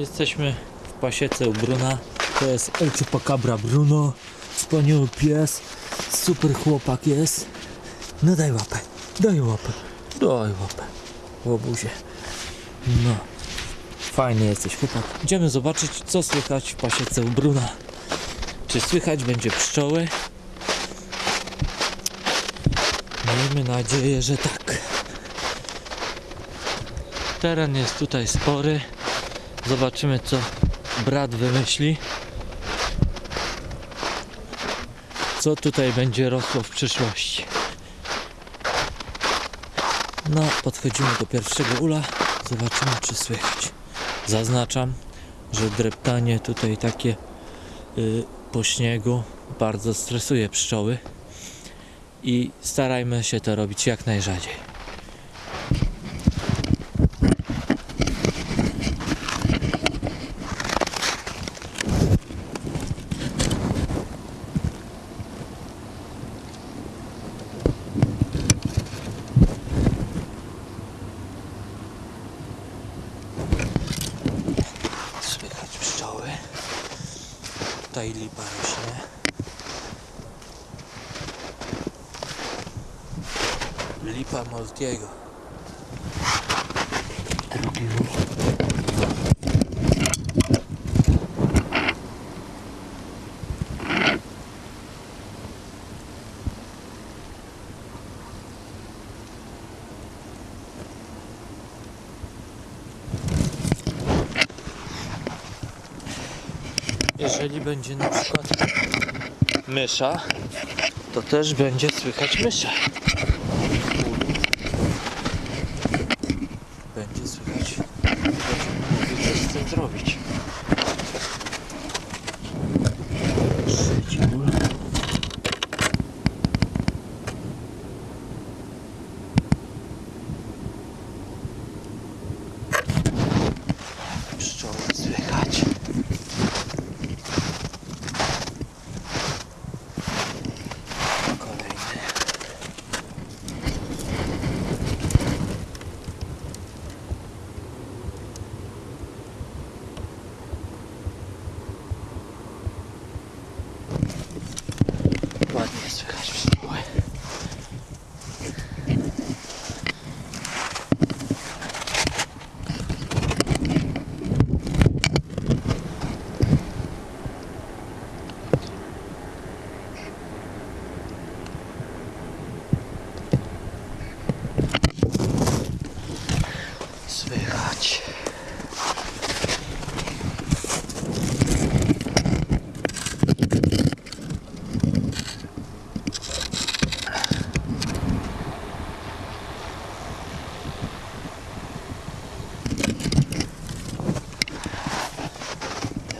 Jesteśmy w pasiece u Bruna. To jest El Chupacabra Bruno. Wspaniały pies. Super chłopak jest. No daj łapę. Daj łapę. Daj łapę. Łobuzie. No. Fajny jesteś chłopak. Idziemy zobaczyć co słychać w pasiece u Bruna. Czy słychać będzie pszczoły? Miejmy nadzieję, że tak. Teren jest tutaj spory. Zobaczymy co brat wymyśli. Co tutaj będzie rosło w przyszłości. No, podchodzimy do pierwszego ula. Zobaczymy czy słychać. Zaznaczam, że dreptanie tutaj takie y, po śniegu bardzo stresuje pszczoły i starajmy się to robić jak najrzadziej. Słychać pszczoły. Tutaj lipa rośnie. Lipa Moltiego. Jeżeli będzie na przykład mysza, to też będzie słychać myszę. Będzie słychać, coś z tym zrobić. Trzeci ból. Pszczoły słychać. Kolejny. Ładnie słychać pszczoły. Słychać.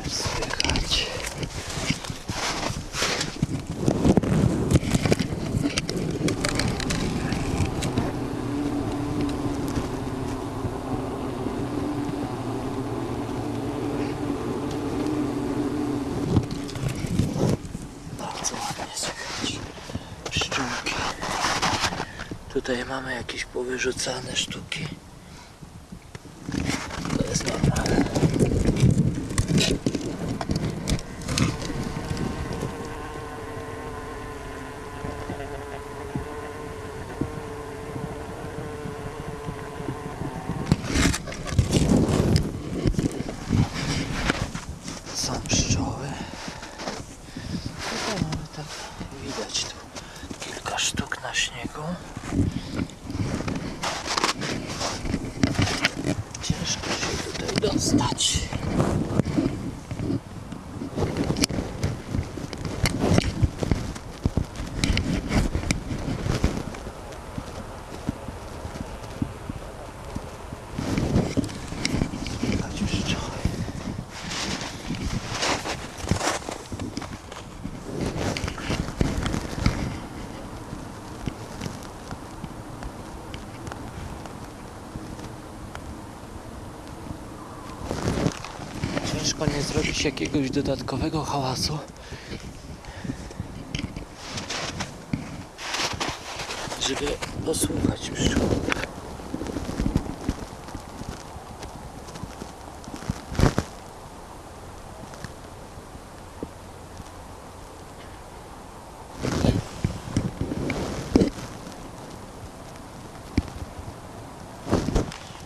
Też słychać. Bardzo ładnie słychać pszczółki. Tutaj mamy jakieś powyrzucane sztuki. To jest normalne. Są pszczoły. Tutaj mamy tak, widać tu kilka sztuk na śniegu. Ciężko się tutaj mapa nie zrobić jakiegoś dodatkowego hałasu. Żeby posłuchać pszczół.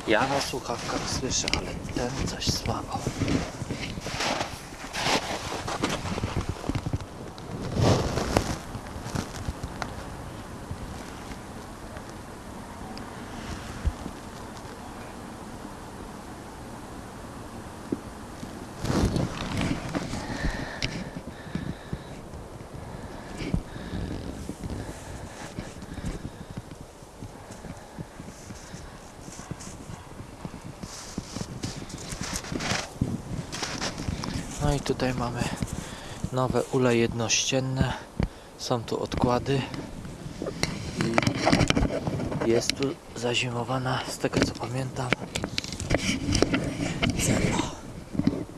Ja na słuchawkach słyszę, ale ten coś słabo. No i tutaj mamy nowe ule jednościenne. Są tu odkłady. Jest tu zazimowana, z tego co pamiętam, cela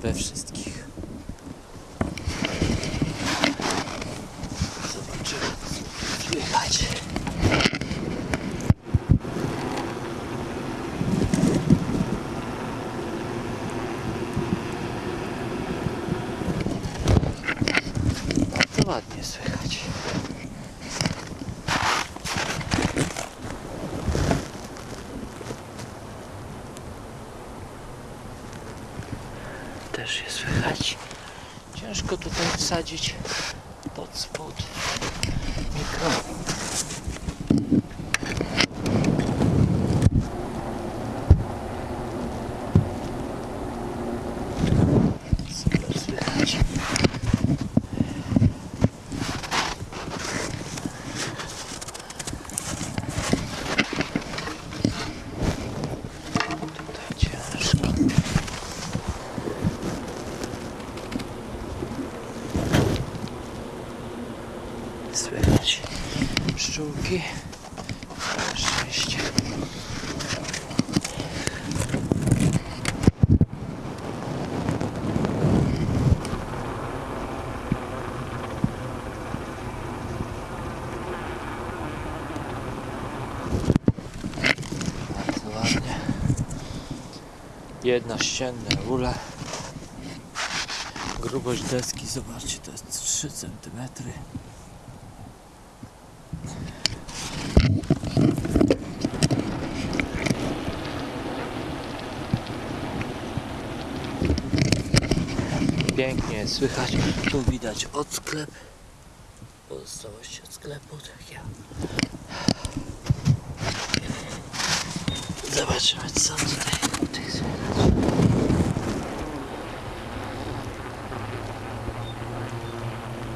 we wszystkich. Zobaczymy, co tu słychać. To ładnie słychać. Też je słychać. Ciężko tutaj wsadzić pod spód mikrofon. Super słychać. Tutaj ciężko. Słychać Na szczęście. Bardzo ładnie. Jednościenne ule. Grubość deski, zobaczcie, to jest 3 cm. Pięknie słychać. Tu widać odsklep. Pozostałości od sklepu, tak ja. Zobaczymy co tutaj, tutaj słychać.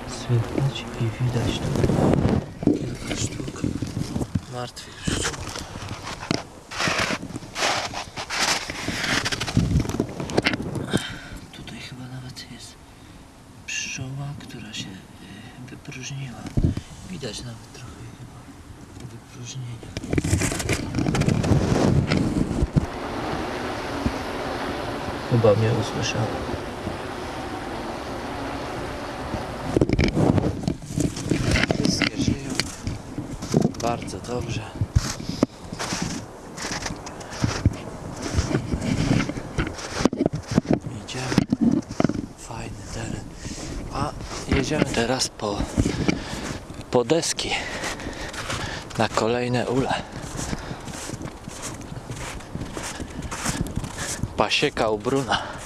Słychać i widać tu kilka sztuk martwych pszczół. Tutaj chyba nawet jest pszczoła, która się y, wypróżniła. Widać nawet trochę chyba wypróżnienia. Chyba mnie usłyszała. Wszystkie żyją bardzo dobrze. Idziemy. Fajny teren. A jedziemy teraz po, po deski na kolejne ule. Pasieka u Bruna.